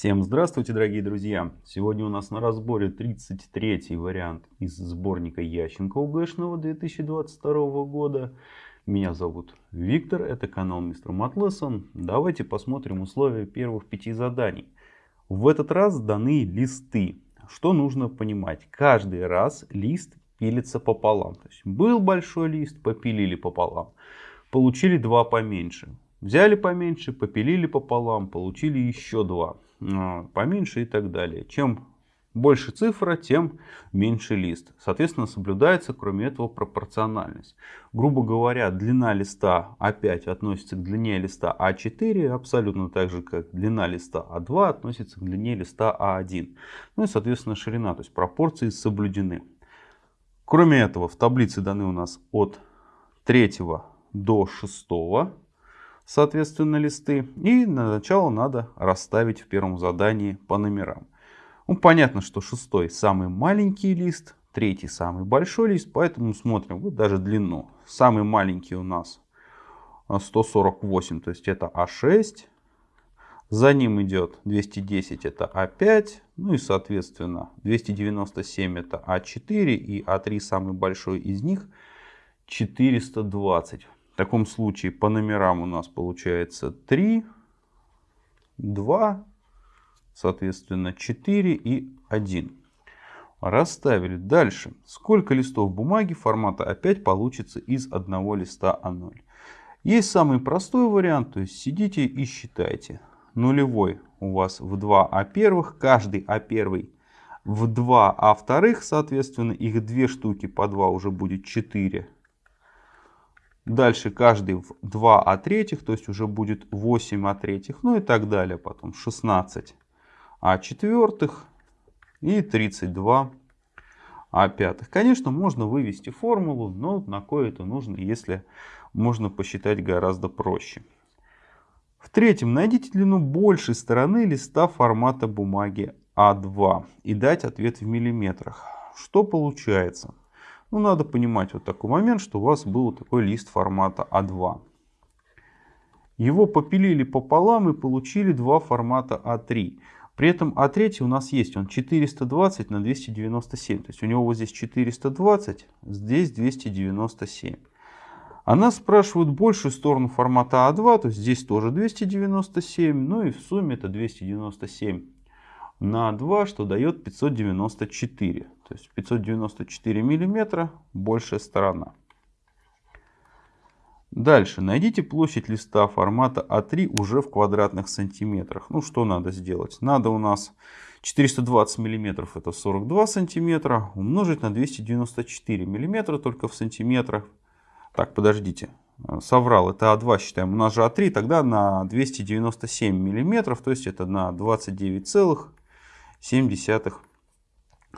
Всем здравствуйте, дорогие друзья! Сегодня у нас на разборе 33 вариант из сборника Ященко УГшного 2022 года. Меня зовут Виктор, это канал Мистер Матлессон. Давайте посмотрим условия первых пяти заданий. В этот раз даны листы. Что нужно понимать? Каждый раз лист пилится пополам. То есть был большой лист, попилили пополам. Получили два поменьше. Взяли поменьше, попилили пополам, получили еще два. А, поменьше и так далее. Чем больше цифра, тем меньше лист. Соответственно, соблюдается, кроме этого, пропорциональность. Грубо говоря, длина листа А5 относится к длине листа А4, абсолютно так же, как длина листа А2 относится к длине листа А1. Ну и, соответственно, ширина, то есть пропорции соблюдены. Кроме этого, в таблице даны у нас от 3 до 6 соответственно, листы. И на начало надо расставить в первом задании по номерам. Ну, понятно, что шестой самый маленький лист, третий самый большой лист, поэтому смотрим вот даже длину. Самый маленький у нас 148, то есть это А6. За ним идет 210, это А5. Ну и, соответственно, 297 это А4. И А3 самый большой из них 420. В таком случае по номерам у нас получается 3, 2, соответственно 4 и 1. Расставили. Дальше. Сколько листов бумаги формата А5 получится из одного листа А0? Есть самый простой вариант, то есть сидите и считайте. Нулевой у вас в 2 А первых, каждый А первый в 2 А вторых, соответственно, их две штуки по 2 уже будет 4 Дальше каждый в 2 А третьих, то есть уже будет 8 А третьих, ну и так далее. Потом 16 А четвертых и 32 А пятых. Конечно, можно вывести формулу, но на кое это нужно, если можно посчитать гораздо проще. В третьем, найдите длину большей стороны листа формата бумаги А2 и дать ответ в миллиметрах. Что получается? Ну, надо понимать вот такой момент, что у вас был такой лист формата А2. Его попилили пополам и получили два формата А3. При этом А3 у нас есть, он 420 на 297. То есть у него вот здесь 420, здесь 297. Она спрашивает большую сторону формата А2, то есть здесь тоже 297, ну и в сумме это 297 на 2, что дает 594. То есть 594 миллиметра большая сторона. Дальше. Найдите площадь листа формата А3 уже в квадратных сантиметрах. Ну что надо сделать? Надо у нас 420 миллиметров это 42 сантиметра умножить на 294 миллиметра только в сантиметрах. Так, подождите. Соврал, это А2 считаем. У нас же А3, тогда на 297 миллиметров, то есть это на 29 целых 0,7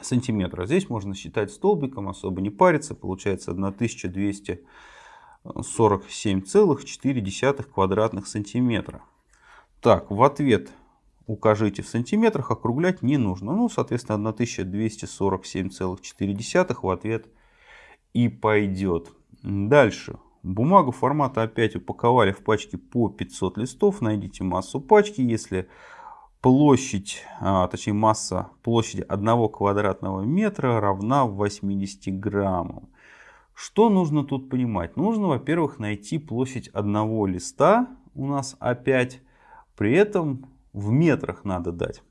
сантиметра. Здесь можно считать столбиком, особо не париться. Получается 1247,4 квадратных сантиметра. Так, в ответ укажите в сантиметрах, округлять не нужно. Ну, соответственно, 1247,4 в ответ и пойдет. Дальше. Бумагу формата опять упаковали в пачке по 500 листов. Найдите массу пачки. Если площадь, а, точнее масса площади 1 квадратного метра равна 80 граммам. Что нужно тут понимать? Нужно, во-первых, найти площадь одного листа, у нас А5, при этом в метрах надо дать.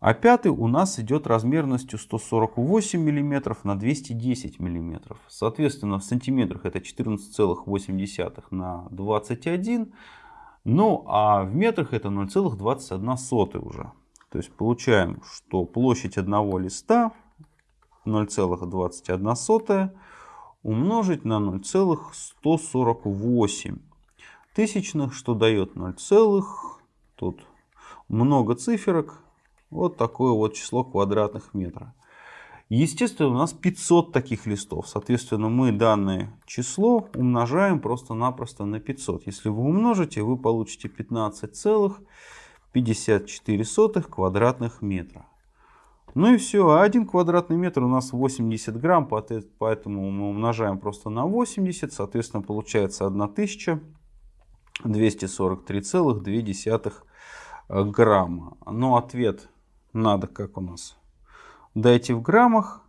А пятый у нас идет размерностью 148 мм на 210 мм. Соответственно, в сантиметрах это 14,8 на 21 ну, а в метрах это 0,21 уже. То есть получаем, что площадь одного листа 0,21 умножить на 0,148 тысячных, что дает 0, тут много циферок, вот такое вот число квадратных метров. Естественно, у нас 500 таких листов. Соответственно, мы данное число умножаем просто-напросто на 500. Если вы умножите, вы получите 15,54 квадратных метра. Ну и все. А один квадратный метр у нас 80 грамм, поэтому мы умножаем просто на 80. Соответственно, получается 1243,2 грамма. Но ответ надо как у нас? Дайте в граммах,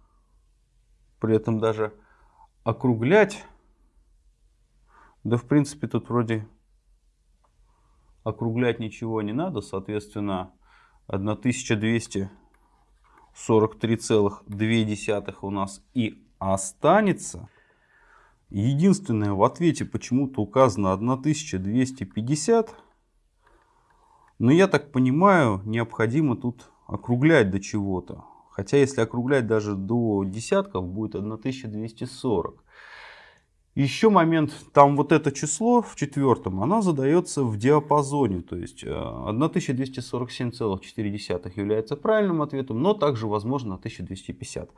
при этом даже округлять. Да в принципе тут вроде округлять ничего не надо, соответственно 1243,2 у нас и останется. Единственное, в ответе почему-то указано 1250. Но я так понимаю, необходимо тут округлять до чего-то. Хотя если округлять даже до десятков, будет 1240. Еще момент, там вот это число в четвертом, оно задается в диапазоне, то есть 1247,4 э, является правильным ответом, но также возможно 1250.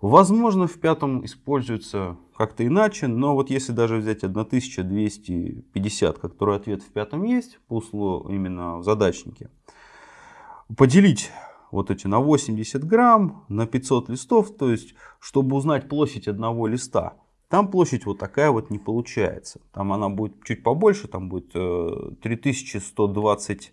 Возможно в пятом используется как-то иначе, но вот если даже взять 1250, который ответ в пятом есть, по условию именно в задачнике, поделить вот эти на 80 грамм, на 500 листов, то есть чтобы узнать площадь одного листа, там площадь вот такая вот не получается. Там она будет чуть побольше, там будет 3125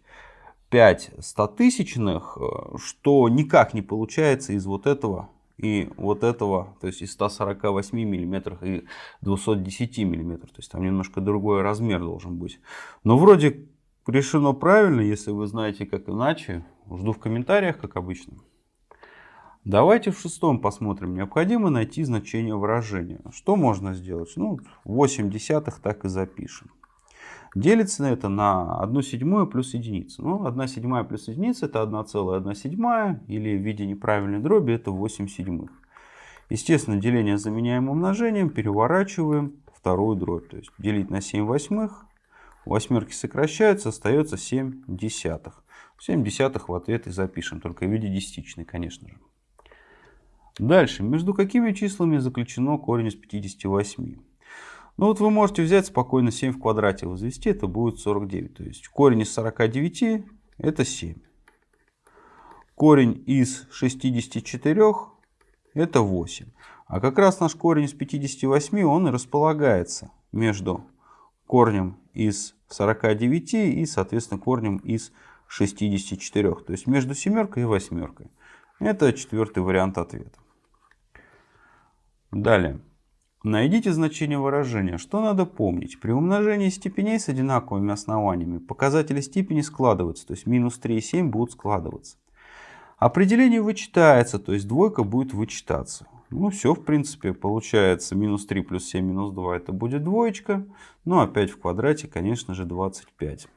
э, стотысячных, э, что никак не получается из вот этого и вот этого, то есть из 148 миллиметров и 210 миллиметров. То есть там немножко другой размер должен быть. Но вроде решено правильно, если вы знаете как иначе. Жду в комментариях, как обычно. Давайте в шестом посмотрим. Необходимо найти значение выражения. Что можно сделать? Ну, 8 десятых так и запишем. Делится это на 1 седьмую плюс единицу. Ну, 1 седьмая плюс единица это 1,1 седьмая. Или в виде неправильной дроби это 8 седьмых. Естественно, деление заменяем умножением. Переворачиваем вторую дробь. То есть делить на 7 восьмых. Восьмерки сокращаются, остается 7 десятых. 7 десятых в ответ и запишем. Только в виде десятичной, конечно же. Дальше. Между какими числами заключено корень из 58? Ну вот вы можете взять спокойно 7 в квадрате возвести, это будет 49. То есть корень из 49 это 7. Корень из 64 это 8. А как раз наш корень из 58, он и располагается между корнем из 49 и, соответственно, корнем из 64. То есть между семеркой и восьмеркой. Это четвертый вариант ответа. Далее. Найдите значение выражения. Что надо помнить? При умножении степеней с одинаковыми основаниями показатели степени складываются, то есть минус 3 и 7 будут складываться. Определение вычитается, то есть двойка будет вычитаться. Ну все, в принципе, получается минус 3 плюс 7 минус 2 это будет двоечка. Ну опять в квадрате, конечно же, 25.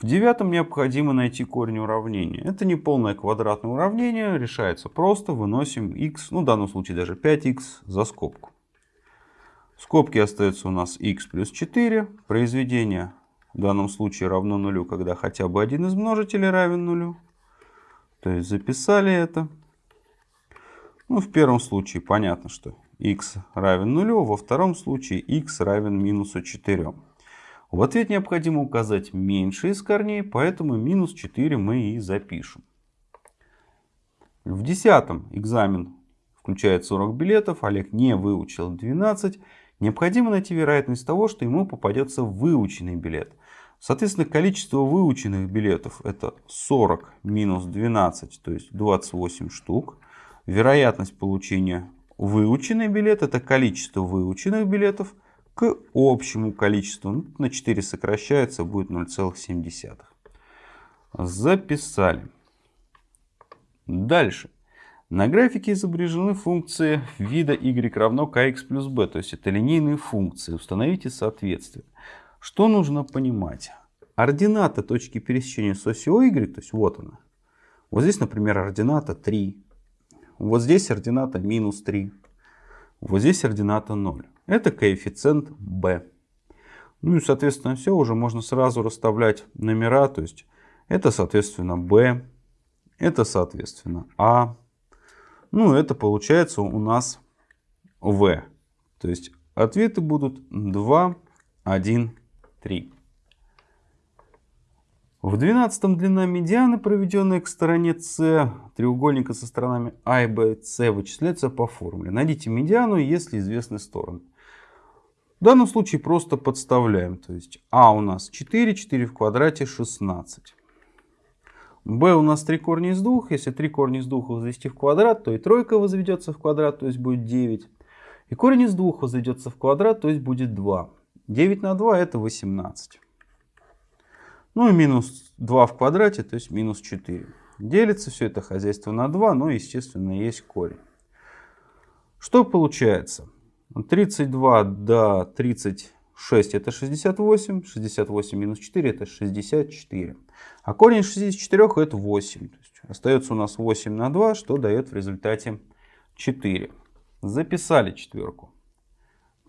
В девятом необходимо найти корень уравнения. Это не полное квадратное уравнение, решается просто. Выносим x, ну в данном случае даже 5x за скобку. В скобке остается у нас x плюс 4. Произведение в данном случае равно нулю, когда хотя бы один из множителей равен нулю. То есть записали это. Ну, в первом случае понятно, что x равен нулю, во втором случае x равен минусу 4. В ответ необходимо указать меньше из корней, поэтому минус 4 мы и запишем. В десятом экзамен включает 40 билетов, Олег не выучил 12. Необходимо найти вероятность того, что ему попадется выученный билет. Соответственно, количество выученных билетов это 40 минус 12, то есть 28 штук. Вероятность получения выученный билет это количество выученных билетов – к общему количеству. Ну, на 4 сокращается, будет 0,7. Записали. Дальше. На графике изображены функции вида y равно kx плюс b, то есть это линейные функции. Установите соответствие. Что нужно понимать? Ордината точки пересечения с осью y, то есть вот она. Вот здесь, например, ордината 3. Вот здесь ордината минус 3. Вот здесь ордината 0. Это коэффициент b. Ну и, соответственно, все уже можно сразу расставлять номера. То есть это, соответственно, b, это, соответственно, a. Ну, это получается у нас v. То есть ответы будут 2, 1, 3. В 12 длина медианы, проведенная к стороне С треугольника со сторонами А и Б, С, вычисляется по формуле. Найдите медиану, если известны стороны. В данном случае просто подставляем. То есть а у нас 4, 4 в квадрате 16. b у нас 3 корня из 2. Если 3 корня из 2 возвести в квадрат, то и тройка возведется в квадрат, то есть будет 9. И корень из 2 возведется в квадрат, то есть будет 2. 9 на 2 это 18. Ну и минус 2 в квадрате, то есть минус 4. Делится все это хозяйство на 2, но естественно есть корень. Что получается? 32 до 36 это 68, 68 минус 4 это 64. А корень 64 это 8. То есть остается у нас 8 на 2, что дает в результате 4. Записали четверку.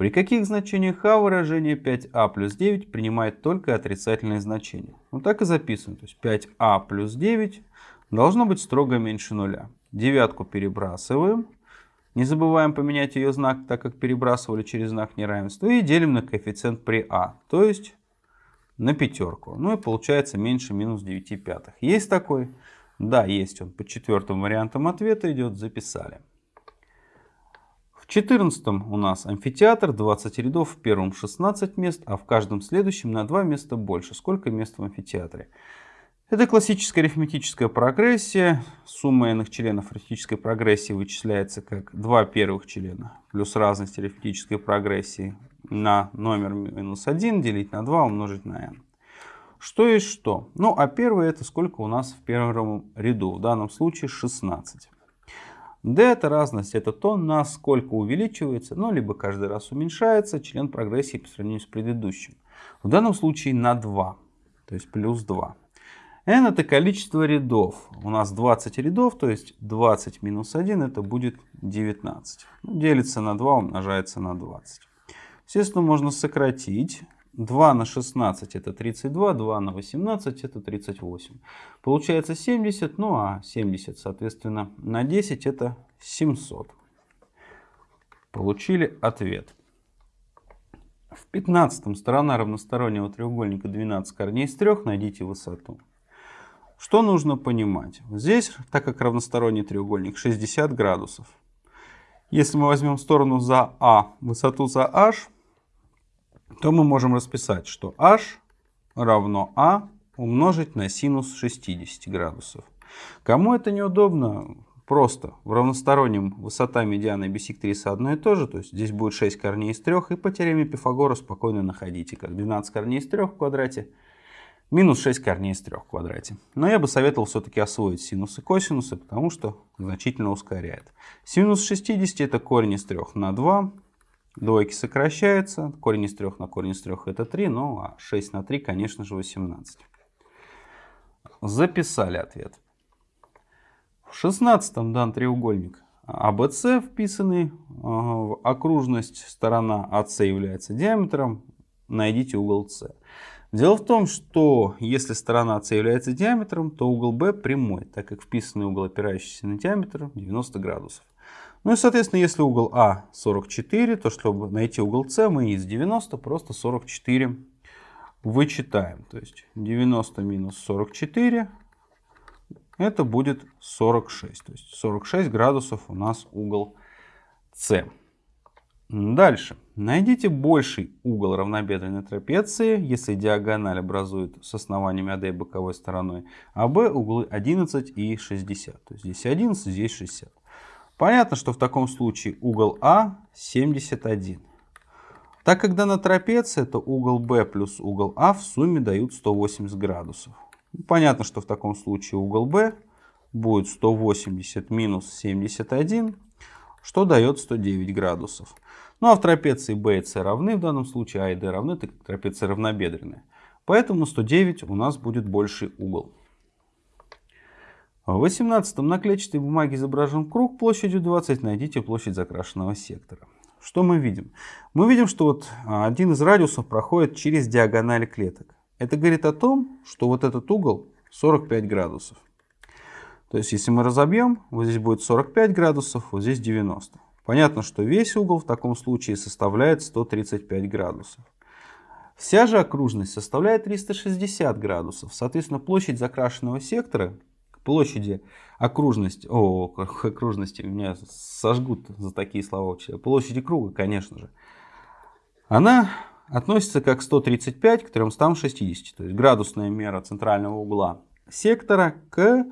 При каких значениях а выражение 5а плюс 9 принимает только отрицательные значения? Ну так и записано. То есть 5а плюс 9 должно быть строго меньше нуля. Девятку перебрасываем. Не забываем поменять ее знак, так как перебрасывали через знак неравенства. И делим на коэффициент при а, то есть на пятерку. Ну и получается меньше минус 9 пятых. Есть такой? Да, есть он. По четвертым вариантам ответа идет. Записали. В четырнадцатом у нас амфитеатр, 20 рядов, в первом 16 мест, а в каждом следующем на 2 места больше. Сколько мест в амфитеатре? Это классическая арифметическая прогрессия. Сумма n членов арифметической прогрессии вычисляется как два первых члена плюс разность арифметической прогрессии на номер минус 1 делить на 2 умножить на n. Что есть что? Ну, а первое это сколько у нас в первом ряду, в данном случае 16. D это разность, это то, насколько увеличивается, ну, либо каждый раз уменьшается член прогрессии по сравнению с предыдущим. В данном случае на 2, то есть плюс 2 n это количество рядов. У нас 20 рядов, то есть 20 минус 1 это будет 19. Ну, делится на 2, умножается на 20. Естественно, можно сократить. 2 на 16 это 32, 2 на 18 это 38. Получается 70, ну а 70, соответственно, на 10 это 700. Получили ответ. В 15 сторона равностороннего треугольника 12 корней из 3, найдите высоту. Что нужно понимать? Здесь, так как равносторонний треугольник 60 градусов, если мы возьмем сторону за А, высоту за H, то мы можем расписать, что H равно А умножить на синус 60 градусов. Кому это неудобно? Просто в равностороннем высота медианы и бисектрисы одно и то же, то есть здесь будет 6 корней из 3, и по теореме Пифагора спокойно находите, как 12 корней из 3 в квадрате минус 6 корней из 3 в квадрате. Но я бы советовал все-таки освоить синусы и косинусы, потому что значительно ускоряет. Синус 60 это корень из 3 на 2. Двойки сокращаются. Корень из 3 на корень из 3 это 3. Ну а 6 на 3, конечно же, 18. Записали ответ. В 16 дан треугольник ABC, вписанный в окружность. Сторона AC является диаметром. Найдите угол С. Дело в том, что если сторона С является диаметром, то угол B прямой, так как вписанный угол, опирающийся на диаметр, 90 градусов. Ну и, соответственно, если угол А 44, то чтобы найти угол С, мы из 90 просто 44 вычитаем. То есть 90 минус 44, это будет 46. То есть 46 градусов у нас угол С. Дальше. Найдите больший угол равнобедренной трапеции, если диагональ образует с основаниями АД и боковой стороной, а Б углы 11 и 60. То есть здесь 11, здесь 60. Понятно, что в таком случае угол А 71. Так как дана трапеция, то угол Б плюс угол А в сумме дают 180 градусов. Понятно, что в таком случае угол Б будет 180 минус 71 что дает 109 градусов. Ну а в трапеции B и C равны в данном случае, А и D равны, так как трапеция равнобедренная. Поэтому 109 у нас будет больший угол. В 18 на клетчатой бумаге изображен круг площадью 20. Найдите площадь закрашенного сектора. Что мы видим? Мы видим, что вот а, один из радиусов проходит через диагонали клеток. Это говорит о том, что вот этот угол 45 градусов. То есть, если мы разобьем, вот здесь будет 45 градусов, вот здесь 90. Понятно, что весь угол в таком случае составляет 135 градусов. Вся же окружность составляет 360 градусов. Соответственно, площадь закрашенного сектора площади окружности, о, окружности, меня сожгут за такие слова, площади круга, конечно же, она относится как 135 к 360, то есть градусная мера центрального угла сектора к,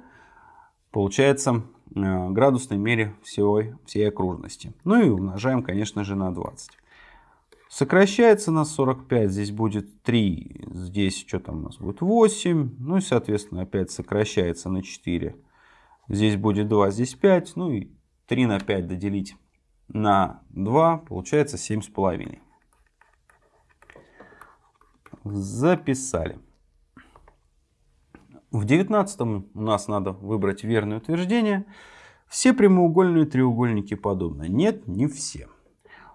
получается, э, градусной мере всей, всей окружности. Ну и умножаем, конечно же, на 20. Сокращается на 45, здесь будет 3, здесь что там у нас будет 8, ну и, соответственно, опять сокращается на 4. Здесь будет 2, здесь 5, ну и 3 на 5 доделить на 2, получается 7,5. Записали. В 19 у нас надо выбрать верное утверждение. Все прямоугольные треугольники подобны. Нет, не все.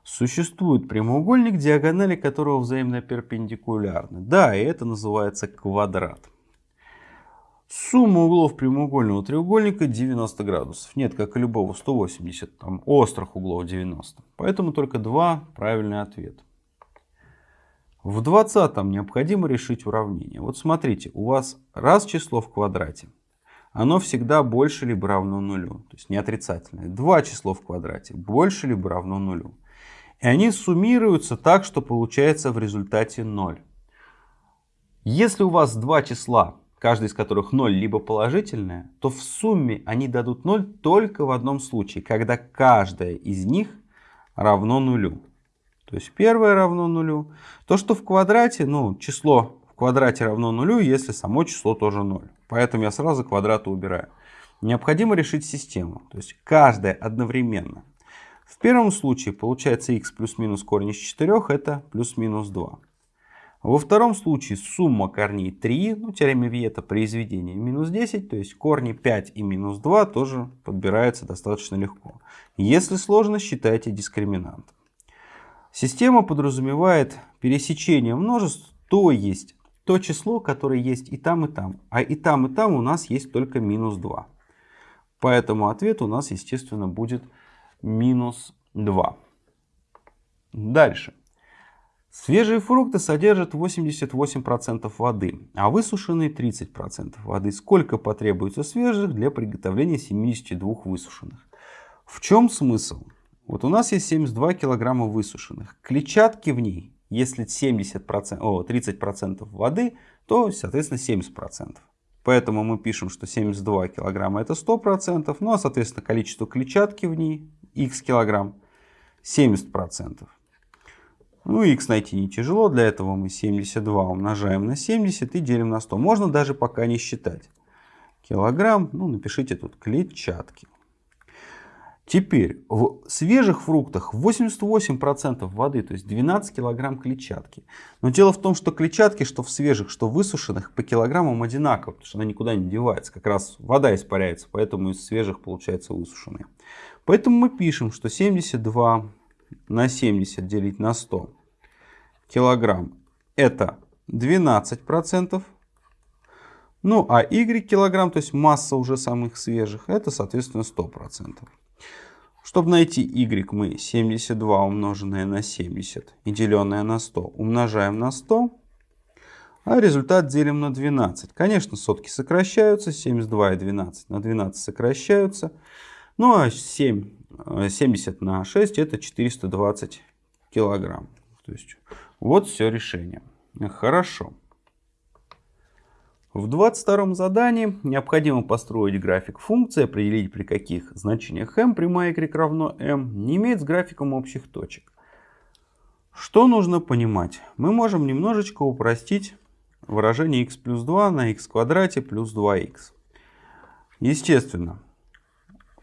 Существует прямоугольник, диагонали которого взаимно перпендикулярны. Да, и это называется квадрат. Сумма углов прямоугольного треугольника 90 градусов. Нет, как и любого 180, там острых углов 90. Поэтому только два правильные ответа. В 20 необходимо решить уравнение. Вот смотрите, у вас раз число в квадрате, оно всегда больше либо равно нулю. То есть не отрицательное. Два число в квадрате больше либо равно нулю. И они суммируются так, что получается в результате 0. Если у вас два числа, каждый из которых 0 либо положительное, то в сумме они дадут 0 только в одном случае, когда каждое из них равно нулю. То есть первое равно нулю. То, что в квадрате, ну, число в квадрате равно нулю, если само число тоже 0. Поэтому я сразу квадраты убираю. Необходимо решить систему. То есть каждое одновременно в первом случае получается x плюс-минус корень из 4 это плюс-минус 2. Во втором случае сумма корней 3, ну теорема Виета произведение минус 10, то есть корни 5 и минус 2 тоже подбираются достаточно легко. Если сложно, считайте дискриминант. Система подразумевает пересечение множеств, то есть то число, которое есть и там, и там. А и там, и там у нас есть только минус 2. Поэтому ответ у нас, естественно, будет минус 2. Дальше. Свежие фрукты содержат 88% воды, а высушенные 30% воды. Сколько потребуется свежих для приготовления 72 высушенных? В чем смысл? Вот у нас есть 72 килограмма высушенных. Клетчатки в ней, если 70%, о, 30% воды, то, соответственно, 70%. Поэтому мы пишем, что 72 килограмма это 100%, ну а, соответственно, количество клетчатки в ней x килограмм 70%. Ну, x найти не тяжело, для этого мы 72 умножаем на 70 и делим на 100. Можно даже пока не считать. Килограмм, ну, напишите тут клетчатки. Теперь в свежих фруктах 88% воды, то есть 12 килограмм клетчатки. Но дело в том, что клетчатки, что в свежих, что высушенных, по килограммам одинаково, потому что она никуда не девается. Как раз вода испаряется, поэтому из свежих получается высушенные. Поэтому мы пишем, что 72 на 70 делить на 100 килограмм это 12%. Ну а y килограмм, то есть масса уже самых свежих, это соответственно 100%. Чтобы найти y, мы 72 умноженное на 70 и деленное на 100 умножаем на 100, а результат делим на 12. Конечно, сотки сокращаются, 72 и 12 на 12 сокращаются. Ну а 7, 70 э, на 6 это 420 килограмм. То есть вот все решение. Хорошо. В 22 задании необходимо построить график функции, определить при каких значениях m прямая y равно m не имеет с графиком общих точек. Что нужно понимать? Мы можем немножечко упростить выражение x плюс 2 на x квадрате плюс 2x. Естественно,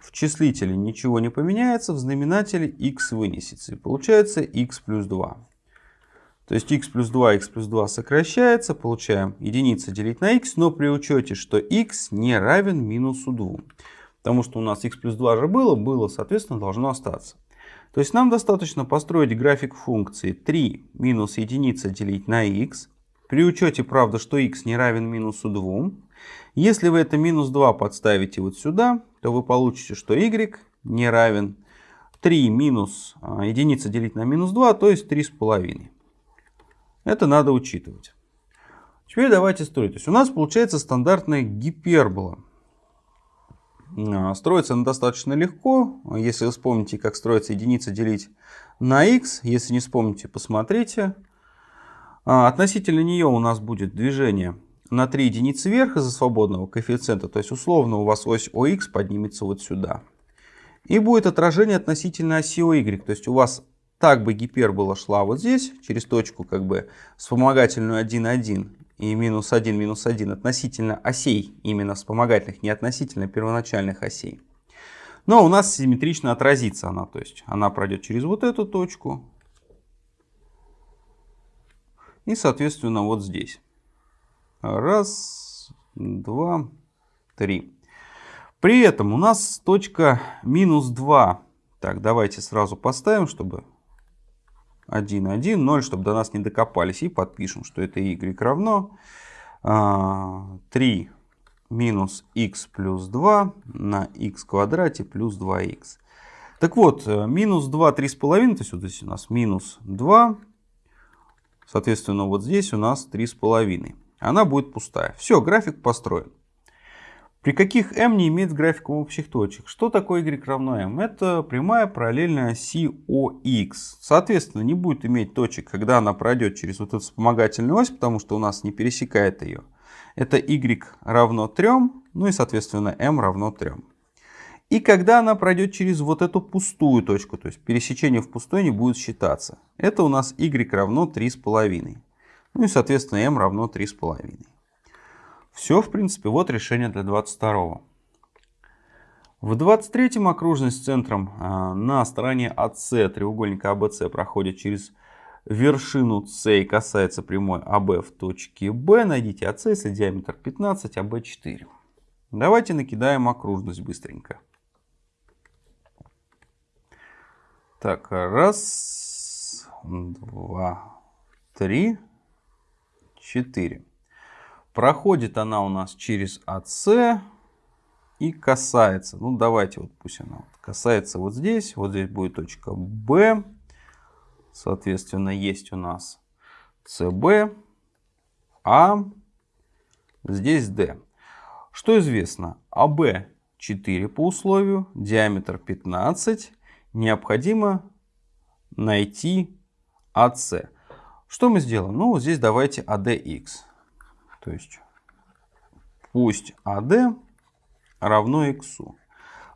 в числителе ничего не поменяется, в знаменателе x вынесется. И получается x плюс 2. То есть x плюс 2, x плюс 2 сокращается, получаем единица делить на x, но при учете, что x не равен минусу 2. Потому что у нас x плюс 2 же было, было, соответственно, должно остаться. То есть нам достаточно построить график функции 3 минус единица делить на x. При учете, правда, что x не равен минусу 2. Если вы это минус 2 подставите вот сюда, то вы получите, что y не равен 3 минус а, единица делить на минус 2, то есть 3,5. Это надо учитывать. Теперь давайте строить. То есть у нас получается стандартная гипербола. А, строится она достаточно легко. Если вы вспомните, как строится единица делить на x, если не вспомните, посмотрите. А, относительно нее у нас будет движение на 3 единицы вверх из-за свободного коэффициента. То есть условно у вас ось ОХ поднимется вот сюда. И будет отражение относительно оси ОY. То есть у вас так бы гипербола шла вот здесь, через точку как бы вспомогательную 1, 1 и минус 1, минус 1 относительно осей, именно вспомогательных, не относительно первоначальных осей. Но у нас симметрично отразится она, то есть она пройдет через вот эту точку и, соответственно, вот здесь. Раз, два, три. При этом у нас точка минус 2. Так, давайте сразу поставим, чтобы 1, 1, 0, чтобы до нас не докопались. И подпишем, что это y равно 3 а, минус x плюс 2 на x квадрате плюс 2x. Так вот, э, минус 2, 3,5, то есть вот здесь у нас минус 2, соответственно, вот здесь у нас 3,5. Она будет пустая. Все, график построен. При каких m не имеет графиком общих точек? Что такое y равно m? Это прямая параллельная оси OX. Соответственно, не будет иметь точек, когда она пройдет через вот эту вспомогательную ось, потому что у нас не пересекает ее. Это y равно 3, ну и, соответственно, m равно 3. И когда она пройдет через вот эту пустую точку, то есть пересечение в пустой не будет считаться. Это у нас y равно 3,5. Ну и, соответственно, m равно 3,5. Все, в принципе, вот решение для 22. В 23 окружность с центром а, на стороне АС треугольника АБС проходит через вершину С и касается прямой АБ в точке Б. Найдите АС, если диаметр 15, АБ 4. Давайте накидаем окружность быстренько. Так, раз, два, три, четыре. Проходит она у нас через АС и касается. Ну, давайте вот пусть она касается вот здесь. Вот здесь будет точка Б. Соответственно, есть у нас СБ, А, здесь Д. Что известно? АБ 4 по условию, диаметр 15. Необходимо найти АС. Что мы сделаем? Ну, вот здесь давайте ADX. То есть пусть AD равно x.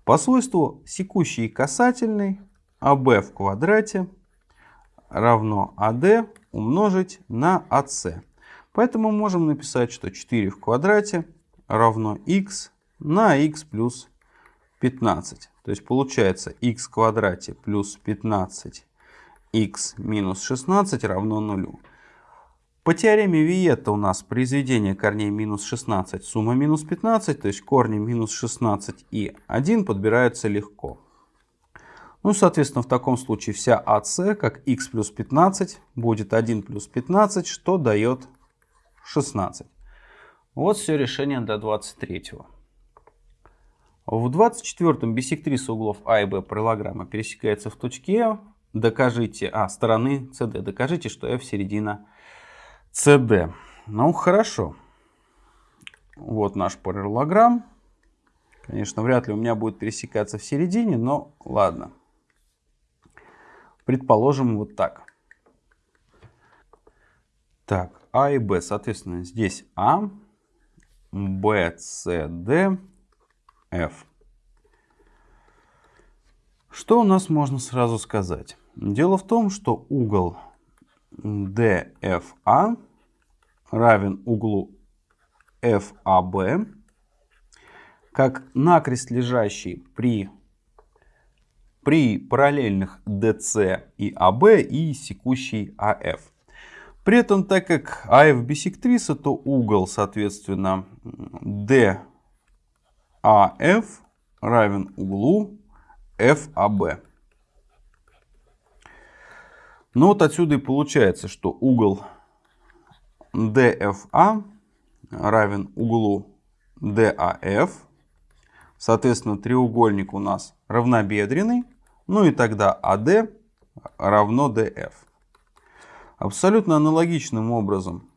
По свойству секущий и касательный AB в квадрате равно AD умножить на AC. Поэтому можем написать, что 4 в квадрате равно x на x плюс 15. То есть получается x в квадрате плюс 15 x минус 16 равно нулю. По теореме Виетта у нас произведение корней минус 16, сумма минус 15, то есть корни минус 16 и 1 подбираются легко. Ну, соответственно, в таком случае вся АС, как x плюс 15, будет 1 плюс 15, что дает 16. Вот все решение до 23. -го. В 24-м биссектриса углов А и Б параллограмма пересекается в точке. Докажите, а, стороны CD. Докажите, что F середина CD. Ну, хорошо. Вот наш параллелограмм. Конечно, вряд ли у меня будет пересекаться в середине, но ладно. Предположим вот так. Так, А и Б. Соответственно, здесь А, Б, С, Д, F. Что у нас можно сразу сказать? Дело в том, что угол DFA равен углу FAB, как накрест лежащий при, при параллельных DC и AB и секущий AF. При этом, так как AF бисектриса, то угол, соответственно, DAF равен углу FAB. Ну вот отсюда и получается, что угол DFA равен углу DAF. Соответственно, треугольник у нас равнобедренный. Ну и тогда AD равно DF. Абсолютно аналогичным образом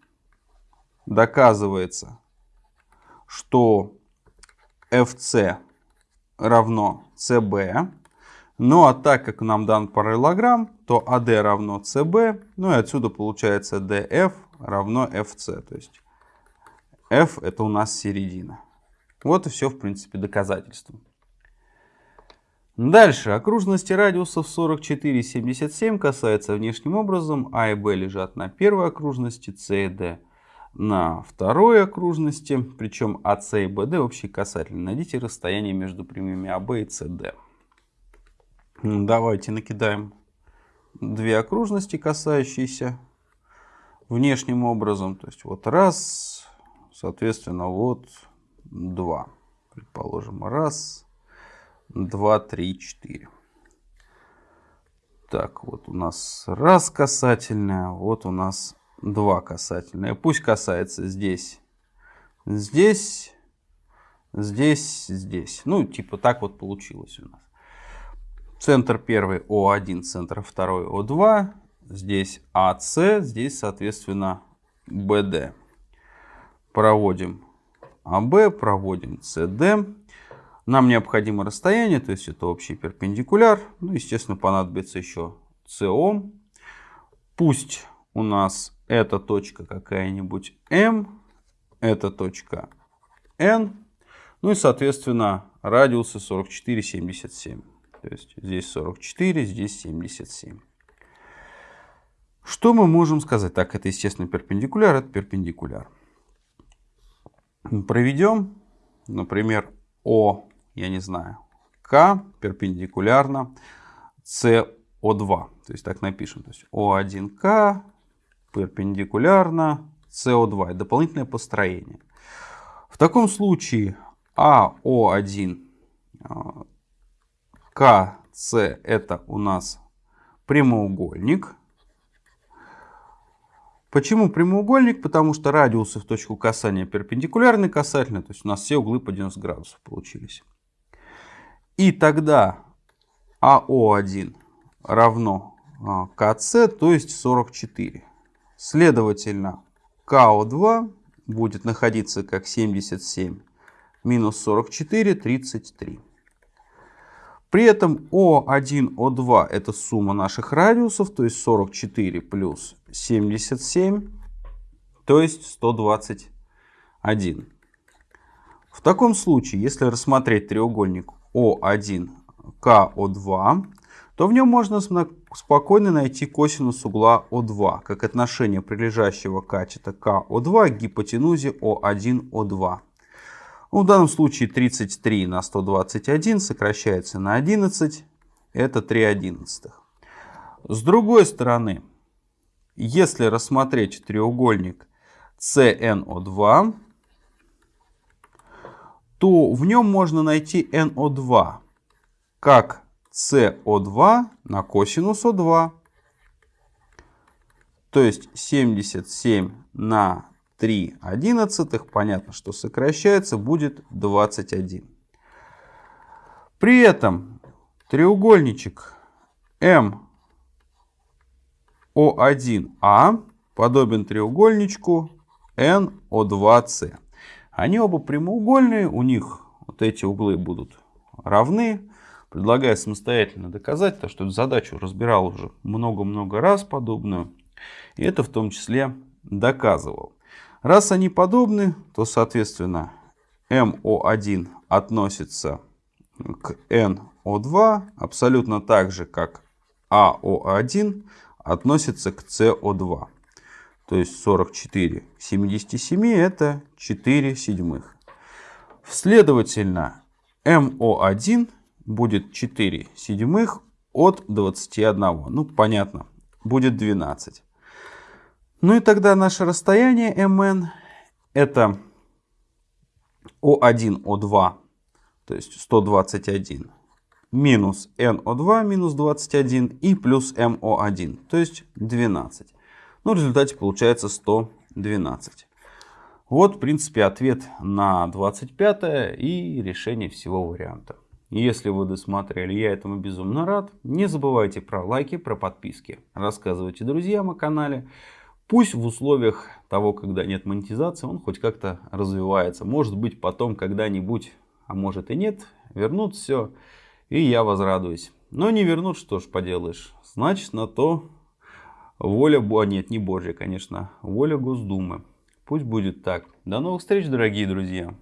доказывается, что FC равно CB. Ну а так как нам дан параллелограмм, то AD равно CB, ну и отсюда получается DF равно FC. То есть F это у нас середина. Вот и все, в принципе, доказательство. Дальше. Окружности радиусов 44 и 77 касается внешним образом. А и Б лежат на первой окружности, С и Д на второй окружности. Причем АС и БД общие касательные. Найдите расстояние между прямыми АБ и СД. Давайте накидаем две окружности, касающиеся внешним образом. То есть вот раз, соответственно, вот два. Предположим, раз, два, три, четыре. Так, вот у нас раз касательная, вот у нас два касательные. Пусть касается здесь, здесь, здесь, здесь. Ну, типа так вот получилось у нас. Центр первый О1, центр второй О2. Здесь АС, здесь, соответственно, БД. Проводим АБ, проводим СД. Нам необходимо расстояние, то есть это общий перпендикуляр. Ну, естественно, понадобится еще СО. Пусть у нас эта точка какая-нибудь М, эта точка N. Ну и, соответственно, радиусы 44, 77. То есть здесь 44, здесь 77. Что мы можем сказать? Так, это, естественно, перпендикуляр, это перпендикуляр. Проведем, например, О, я не знаю, К перпендикулярно СО2. То есть так напишем. То есть О1К перпендикулярно СО2. Дополнительное построение. В таком случае АО1 КС это у нас прямоугольник. Почему прямоугольник? Потому что радиусы в точку касания перпендикулярны касательно, то есть у нас все углы по 90 градусов получились. И тогда АО1 равно а, КС, то есть 44. Следовательно, КО2 будет находиться как 77 минус 44, 33. При этом О1, О2 это сумма наших радиусов, то есть 44 плюс 77, то есть 121. В таком случае, если рассмотреть треугольник О1, КО2, то в нем можно спокойно найти косинус угла О2, как отношение прилежащего катета КО2 к гипотенузе О1, О2. Ну, в данном случае 33 на 121 сокращается на 11. Это 3 одиннадцатых. С другой стороны, если рассмотреть треугольник CNO2, то в нем можно найти NO2 как CO2 на косинус О2. То есть 77 на 3 одиннадцатых, понятно, что сокращается, будет 21. При этом треугольничек МО1А подобен треугольничку НО2С. Они оба прямоугольные, у них вот эти углы будут равны. Предлагаю самостоятельно доказать, то, что эту задачу разбирал уже много-много раз подобную. И это в том числе доказывал. Раз они подобны, то, соответственно, МО1 относится к НО2 абсолютно так же, как АО1 относится к СО2. То есть 44 к 77 это 4 седьмых. Следовательно, МО1 будет 4 седьмых от 21. Ну, понятно, будет 12. Ну и тогда наше расстояние mn это O1, O2, то есть 121, минус NO2 минус 21 и плюс MO1, то есть 12. Ну, в результате получается 112. Вот, в принципе, ответ на 25 и решение всего варианта. Если вы досмотрели, я этому безумно рад. Не забывайте про лайки, про подписки. Рассказывайте друзьям о канале. Пусть в условиях того, когда нет монетизации, он хоть как-то развивается. Может быть, потом когда-нибудь, а может и нет, вернут все, и я возрадуюсь. Но не вернут, что ж поделаешь. Значит, на то воля... А нет, не Божья, конечно. Воля Госдумы. Пусть будет так. До новых встреч, дорогие друзья.